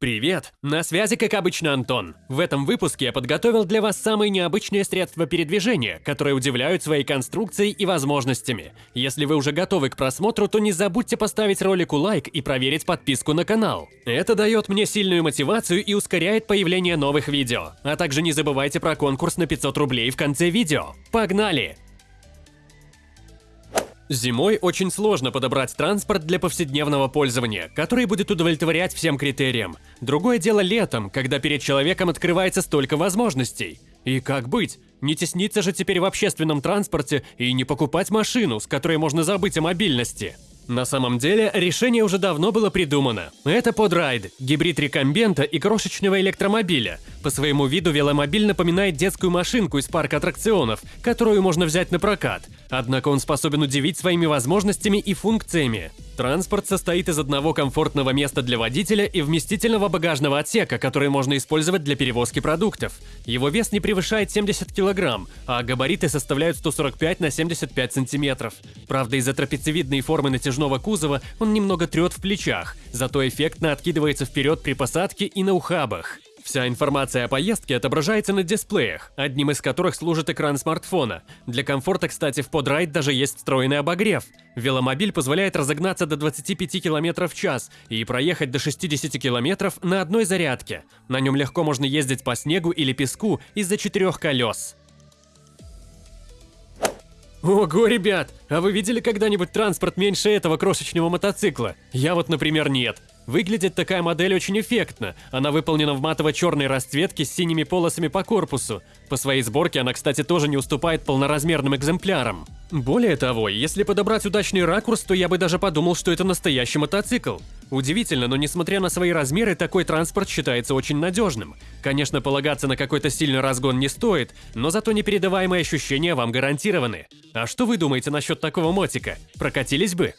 Привет! На связи, как обычно, Антон. В этом выпуске я подготовил для вас самые необычные средства передвижения, которые удивляют своей конструкцией и возможностями. Если вы уже готовы к просмотру, то не забудьте поставить ролику лайк и проверить подписку на канал. Это дает мне сильную мотивацию и ускоряет появление новых видео. А также не забывайте про конкурс на 500 рублей в конце видео. Погнали! Зимой очень сложно подобрать транспорт для повседневного пользования, который будет удовлетворять всем критериям. Другое дело летом, когда перед человеком открывается столько возможностей. И как быть? Не тесниться же теперь в общественном транспорте и не покупать машину, с которой можно забыть о мобильности. На самом деле, решение уже давно было придумано. Это подрайд, гибрид рекомбента и крошечного электромобиля. По своему виду веломобиль напоминает детскую машинку из парка аттракционов, которую можно взять на прокат. Однако он способен удивить своими возможностями и функциями. Транспорт состоит из одного комфортного места для водителя и вместительного багажного отсека, который можно использовать для перевозки продуктов. Его вес не превышает 70 кг, а габариты составляют 145 на 75 см. Правда, из-за трапециевидной формы натяжного кузова он немного трет в плечах, зато эффектно откидывается вперед при посадке и на ухабах. Вся информация о поездке отображается на дисплеях, одним из которых служит экран смартфона. Для комфорта, кстати, в подрайд даже есть встроенный обогрев. Веломобиль позволяет разогнаться до 25 км в час и проехать до 60 км на одной зарядке. На нем легко можно ездить по снегу или песку из-за четырех колес. Ого, ребят, а вы видели когда-нибудь транспорт меньше этого крошечного мотоцикла? Я вот, например, нет. Выглядит такая модель очень эффектно. Она выполнена в матово-черной расцветке с синими полосами по корпусу. По своей сборке она, кстати, тоже не уступает полноразмерным экземплярам. Более того, если подобрать удачный ракурс, то я бы даже подумал, что это настоящий мотоцикл. Удивительно, но несмотря на свои размеры, такой транспорт считается очень надежным. Конечно, полагаться на какой-то сильный разгон не стоит, но зато непередаваемые ощущения вам гарантированы. А что вы думаете насчет такого мотика? Прокатились бы?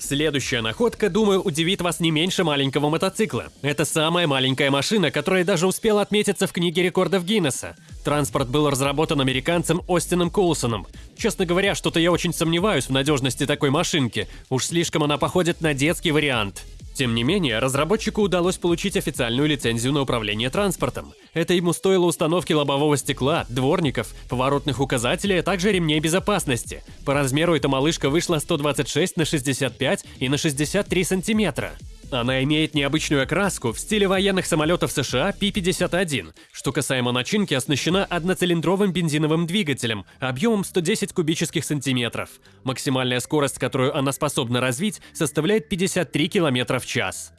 Следующая находка, думаю, удивит вас не меньше маленького мотоцикла. Это самая маленькая машина, которая даже успела отметиться в книге рекордов Гиннесса. Транспорт был разработан американцем Остином Коулсоном. Честно говоря, что-то я очень сомневаюсь в надежности такой машинки. Уж слишком она походит на детский вариант. Тем не менее, разработчику удалось получить официальную лицензию на управление транспортом. Это ему стоило установки лобового стекла, дворников, поворотных указателей, а также ремней безопасности. По размеру эта малышка вышла 126 на 65 и на 63 сантиметра. Она имеет необычную окраску в стиле военных самолетов США P-51. Что касаемо начинки, оснащена одноцилиндровым бензиновым двигателем объемом 110 кубических сантиметров. Максимальная скорость, которую она способна развить, составляет 53 км в час.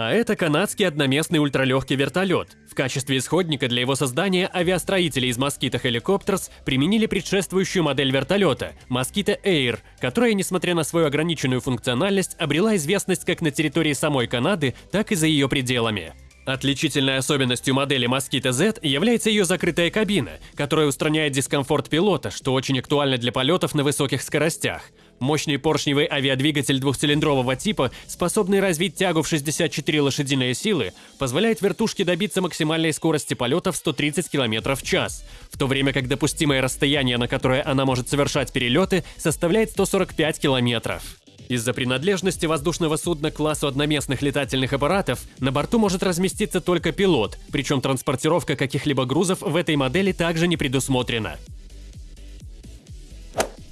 А это канадский одноместный ультралегкий вертолет. В качестве исходника для его создания авиастроители из Mosquito Helicopters применили предшествующую модель вертолета – Mosquito Air, которая, несмотря на свою ограниченную функциональность, обрела известность как на территории самой Канады, так и за ее пределами. Отличительной особенностью модели Mosquito Z является ее закрытая кабина, которая устраняет дискомфорт пилота, что очень актуально для полетов на высоких скоростях. Мощный поршневый авиадвигатель двухцилиндрового типа, способный развить тягу в 64 лошадиные силы, позволяет вертушке добиться максимальной скорости полета в 130 км в час, в то время как допустимое расстояние, на которое она может совершать перелеты, составляет 145 км. Из-за принадлежности воздушного судна к классу одноместных летательных аппаратов на борту может разместиться только пилот, причем транспортировка каких-либо грузов в этой модели также не предусмотрена.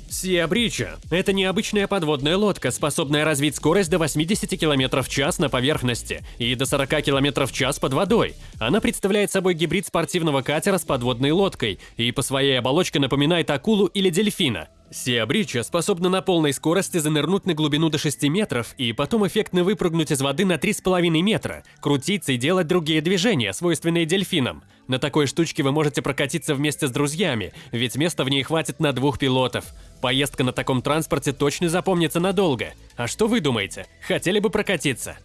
Сия Брича – это необычная подводная лодка, способная развить скорость до 80 км в час на поверхности и до 40 км в час под водой. Она представляет собой гибрид спортивного катера с подводной лодкой и по своей оболочке напоминает акулу или дельфина. Сия Брича способна на полной скорости занырнуть на глубину до 6 метров и потом эффектно выпрыгнуть из воды на 3,5 метра, крутиться и делать другие движения, свойственные дельфинам. На такой штучке вы можете прокатиться вместе с друзьями, ведь места в ней хватит на двух пилотов. Поездка на таком транспорте точно запомнится надолго. А что вы думаете? Хотели бы прокатиться?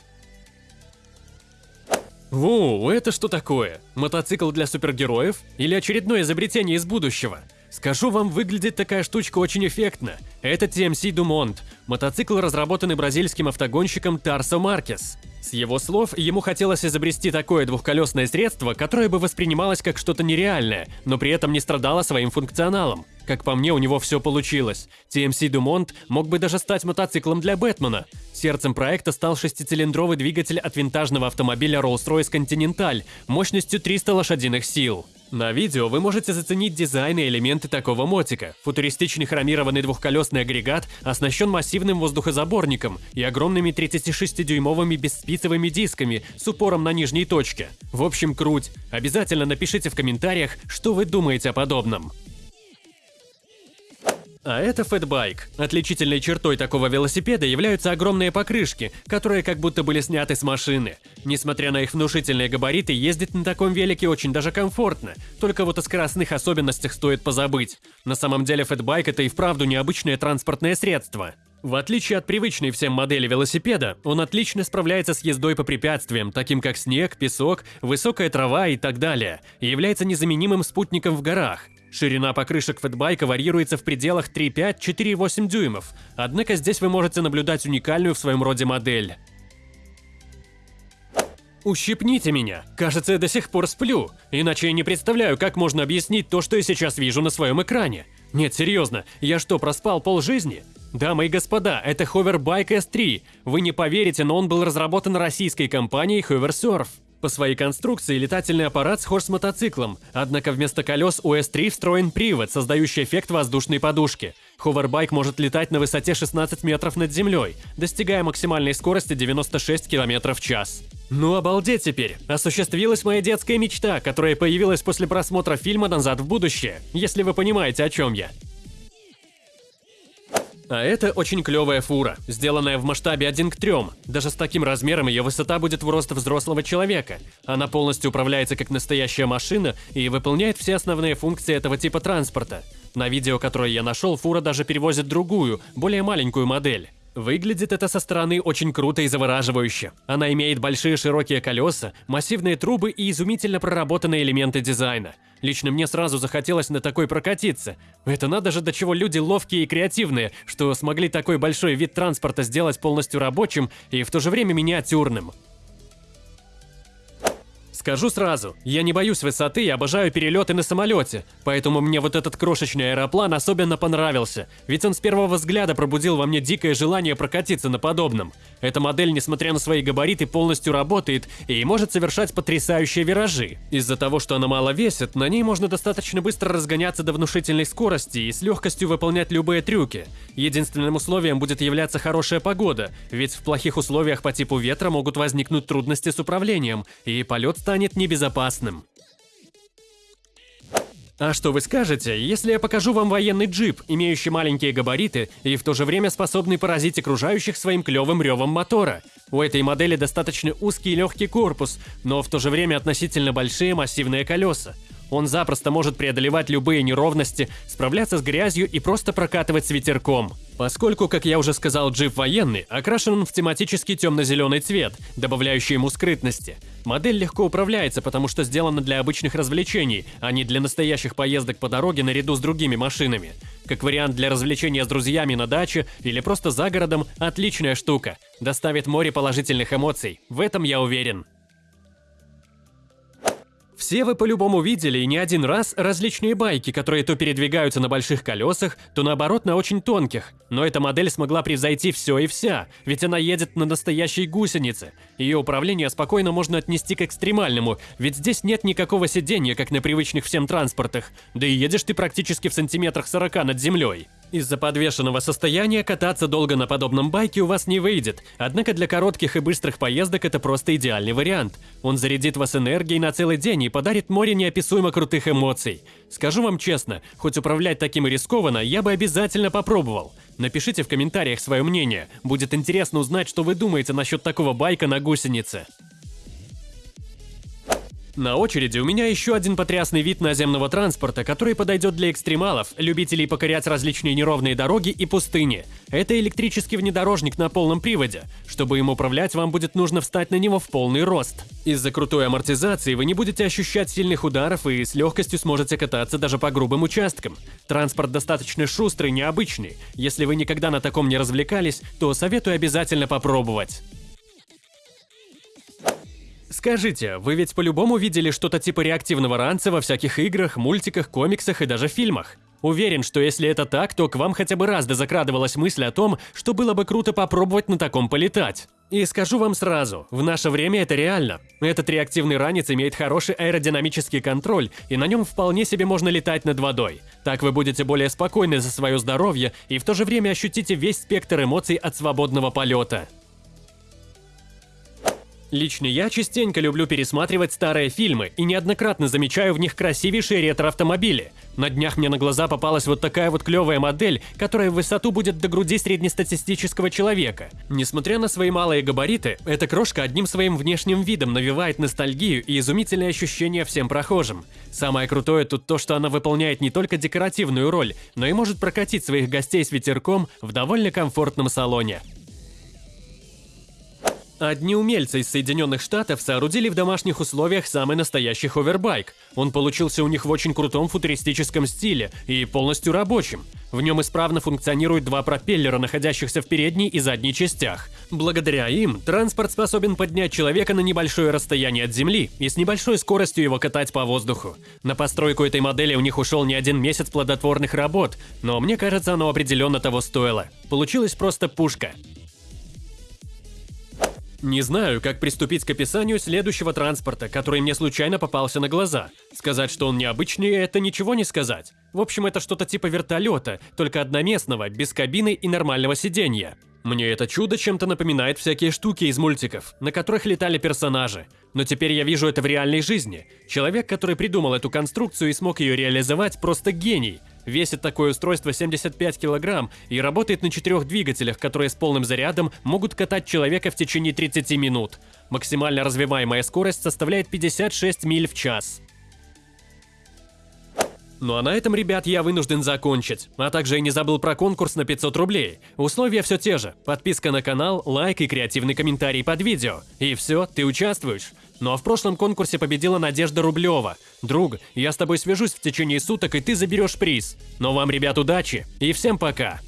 Воу, это что такое? Мотоцикл для супергероев? Или очередное изобретение из будущего? Скажу вам, выглядит такая штучка очень эффектно. Это TMC Dumont, мотоцикл, разработанный бразильским автогонщиком Тарсо Маркес. С его слов, ему хотелось изобрести такое двухколесное средство, которое бы воспринималось как что-то нереальное, но при этом не страдало своим функционалом. Как по мне, у него все получилось. TMC Dumont мог бы даже стать мотоциклом для Бэтмена. сердцем проекта стал шестицилиндровый двигатель от винтажного автомобиля Rolls-Royce Continental мощностью 300 лошадиных сил. На видео вы можете заценить дизайн и элементы такого мотика. Футуристичный хромированный двухколесный агрегат оснащен массивным воздухозаборником и огромными 36-дюймовыми бесспицевыми дисками с упором на нижней точке. В общем, круть. Обязательно напишите в комментариях, что вы думаете о подобном. А это фэтбайк. Отличительной чертой такого велосипеда являются огромные покрышки, которые как будто были сняты с машины. Несмотря на их внушительные габариты, ездить на таком велике очень даже комфортно. Только вот о скоростных особенностях стоит позабыть. На самом деле фэтбайк это и вправду необычное транспортное средство. В отличие от привычной всем модели велосипеда, он отлично справляется с ездой по препятствиям, таким как снег, песок, высокая трава и так далее, и является незаменимым спутником в горах. Ширина покрышек фэтбайка варьируется в пределах 3,5-4,8 дюймов, однако здесь вы можете наблюдать уникальную в своем роде модель. Ущипните меня. Кажется, я до сих пор сплю. Иначе я не представляю, как можно объяснить то, что я сейчас вижу на своем экране. Нет, серьезно, я что, проспал полжизни? Дамы и господа, это Hoverbike S3. Вы не поверите, но он был разработан российской компанией Hoversurf. По своей конструкции летательный аппарат схож с мотоциклом, однако вместо колес у S3 встроен привод, создающий эффект воздушной подушки. Ховербайк может летать на высоте 16 метров над землей, достигая максимальной скорости 96 км в час. Ну обалдеть теперь! Осуществилась моя детская мечта, которая появилась после просмотра фильма «Назад в будущее», если вы понимаете, о чем я. А это очень клевая фура, сделанная в масштабе 1 к 3. Даже с таким размером ее высота будет в рост взрослого человека. Она полностью управляется как настоящая машина и выполняет все основные функции этого типа транспорта. На видео, которое я нашел, фура даже перевозит другую, более маленькую модель. Выглядит это со стороны очень круто и завораживающе. Она имеет большие широкие колеса, массивные трубы и изумительно проработанные элементы дизайна. Лично мне сразу захотелось на такой прокатиться. Это надо же до чего люди ловкие и креативные, что смогли такой большой вид транспорта сделать полностью рабочим и в то же время миниатюрным. Скажу сразу, я не боюсь высоты и обожаю перелеты на самолете, поэтому мне вот этот крошечный аэроплан особенно понравился, ведь он с первого взгляда пробудил во мне дикое желание прокатиться на подобном. Эта модель, несмотря на свои габариты, полностью работает и может совершать потрясающие виражи. Из-за того, что она мало весит, на ней можно достаточно быстро разгоняться до внушительной скорости и с легкостью выполнять любые трюки. Единственным условием будет являться хорошая погода, ведь в плохих условиях по типу ветра могут возникнуть трудности с управлением, и полет станет станет небезопасным. А что вы скажете, если я покажу вам военный джип, имеющий маленькие габариты и в то же время способный поразить окружающих своим клевым ревом мотора? У этой модели достаточно узкий и легкий корпус, но в то же время относительно большие массивные колеса. Он запросто может преодолевать любые неровности, справляться с грязью и просто прокатывать с ветерком. Поскольку, как я уже сказал, джип военный, окрашен он в тематический темно-зеленый цвет, добавляющий ему скрытности. Модель легко управляется, потому что сделана для обычных развлечений, а не для настоящих поездок по дороге наряду с другими машинами. Как вариант для развлечения с друзьями на даче или просто за городом – отличная штука. Доставит море положительных эмоций, в этом я уверен. Все вы по-любому видели и не один раз различные байки, которые то передвигаются на больших колесах, то наоборот на очень тонких. Но эта модель смогла превзойти все и вся, ведь она едет на настоящей гусенице. Ее управление спокойно можно отнести к экстремальному, ведь здесь нет никакого сидения, как на привычных всем транспортах. Да и едешь ты практически в сантиметрах 40 над землей. Из-за подвешенного состояния кататься долго на подобном байке у вас не выйдет, однако для коротких и быстрых поездок это просто идеальный вариант. Он зарядит вас энергией на целый день и подарит море неописуемо крутых эмоций. Скажу вам честно, хоть управлять таким рискованно, я бы обязательно попробовал. Напишите в комментариях свое мнение, будет интересно узнать, что вы думаете насчет такого байка на гусенице. На очереди у меня еще один потрясный вид наземного транспорта, который подойдет для экстремалов, любителей покорять различные неровные дороги и пустыни. Это электрический внедорожник на полном приводе. Чтобы им управлять, вам будет нужно встать на него в полный рост. Из-за крутой амортизации вы не будете ощущать сильных ударов и с легкостью сможете кататься даже по грубым участкам. Транспорт достаточно шустрый, необычный. Если вы никогда на таком не развлекались, то советую обязательно попробовать. Скажите, вы ведь по-любому видели что-то типа реактивного ранца во всяких играх, мультиках, комиксах и даже фильмах? Уверен, что если это так, то к вам хотя бы раз да закрадывалась мысль о том, что было бы круто попробовать на таком полетать. И скажу вам сразу, в наше время это реально. Этот реактивный ранец имеет хороший аэродинамический контроль, и на нем вполне себе можно летать над водой. Так вы будете более спокойны за свое здоровье и в то же время ощутите весь спектр эмоций от свободного полета. Лично я частенько люблю пересматривать старые фильмы и неоднократно замечаю в них красивейшие ретро-автомобили. На днях мне на глаза попалась вот такая вот клевая модель, которая в высоту будет до груди среднестатистического человека. Несмотря на свои малые габариты, эта крошка одним своим внешним видом навевает ностальгию и изумительные ощущения всем прохожим. Самое крутое тут то, что она выполняет не только декоративную роль, но и может прокатить своих гостей с ветерком в довольно комфортном салоне. Одни умельцы из Соединенных Штатов соорудили в домашних условиях самый настоящий ховербайк. Он получился у них в очень крутом футуристическом стиле и полностью рабочим. В нем исправно функционируют два пропеллера, находящихся в передней и задней частях. Благодаря им транспорт способен поднять человека на небольшое расстояние от земли и с небольшой скоростью его катать по воздуху. На постройку этой модели у них ушел не один месяц плодотворных работ, но мне кажется, оно определенно того стоило. Получилась просто пушка. Не знаю, как приступить к описанию следующего транспорта, который мне случайно попался на глаза. Сказать, что он необычный, это ничего не сказать. В общем, это что-то типа вертолета, только одноместного, без кабины и нормального сиденья. Мне это чудо чем-то напоминает всякие штуки из мультиков, на которых летали персонажи. Но теперь я вижу это в реальной жизни. Человек, который придумал эту конструкцию и смог ее реализовать, просто гений. Весит такое устройство 75 килограмм и работает на четырех двигателях, которые с полным зарядом могут катать человека в течение 30 минут. Максимально развиваемая скорость составляет 56 миль в час. Ну а на этом, ребят, я вынужден закончить. А также я не забыл про конкурс на 500 рублей. Условия все те же. Подписка на канал, лайк и креативный комментарий под видео. И все, ты участвуешь. Ну а в прошлом конкурсе победила Надежда Рублева. Друг, я с тобой свяжусь в течение суток, и ты заберешь приз. Но вам, ребят, удачи и всем пока!